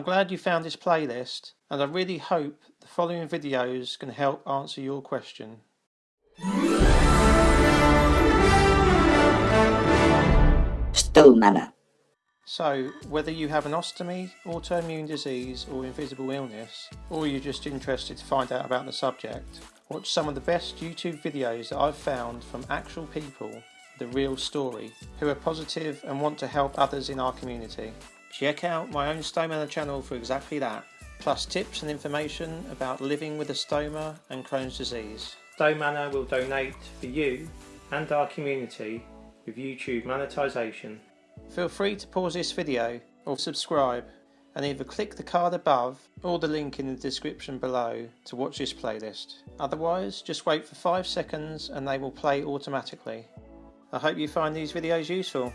I'm glad you found this playlist and I really hope the following videos can help answer your question. Stone So, whether you have an ostomy, autoimmune disease or invisible illness, or you're just interested to find out about the subject, watch some of the best YouTube videos that I've found from actual people, the real story, who are positive and want to help others in our community. Check out my own Stoma channel for exactly that, plus tips and information about living with a stoma and Crohn's disease. Stone will donate for you and our community with YouTube monetization. Feel free to pause this video or subscribe and either click the card above or the link in the description below to watch this playlist. Otherwise, just wait for 5 seconds and they will play automatically. I hope you find these videos useful.